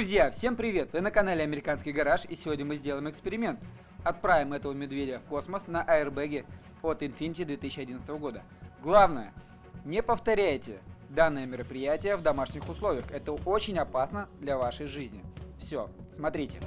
Друзья, всем привет! Вы на канале Американский гараж и сегодня мы сделаем эксперимент. Отправим этого медведя в космос на аэрбэге от Infinity 2011 года. Главное, не повторяйте данное мероприятие в домашних условиях. Это очень опасно для вашей жизни. Все, смотрите.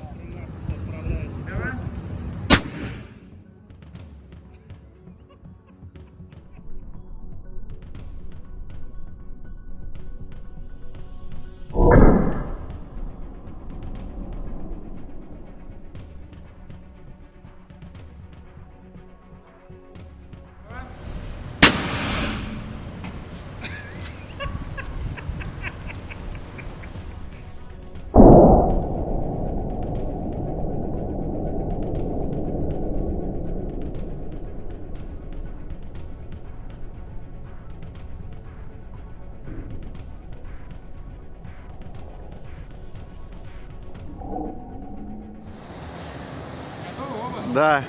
Да.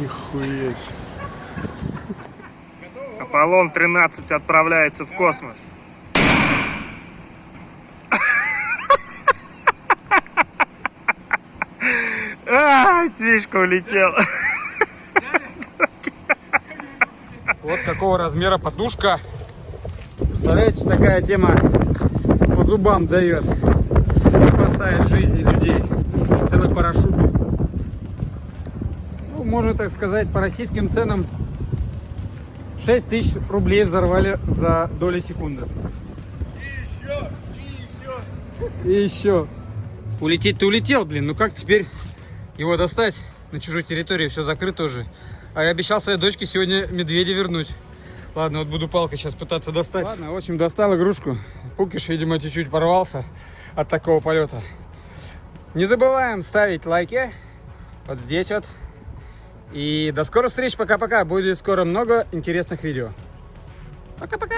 Нихуя. Аполлон 13 отправляется в космос. А, Мишка улетел. Вот какого размера подушка. Представляете, такая тема по зубам дает. Спасает жизни людей. Целый парашют. Ну, можно так сказать, по российским ценам 6 тысяч рублей взорвали за доли секунды. И еще, и еще. И еще. Улететь-то улетел, блин. Ну как теперь его достать? На чужой территории все закрыто уже. А я обещал своей дочке сегодня медведя вернуть. Ладно, вот буду палкой сейчас пытаться достать. Ладно, в общем, достал игрушку. Пукиш, видимо, чуть-чуть порвался от такого полета. Не забываем ставить лайки. Вот здесь вот. И до скорых встреч. Пока-пока. Будет скоро много интересных видео. Пока-пока.